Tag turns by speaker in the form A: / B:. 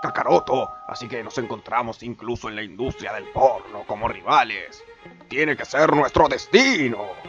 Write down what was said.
A: Kakaroto, así que nos encontramos incluso en la industria del porno como rivales. Tiene que ser nuestro destino.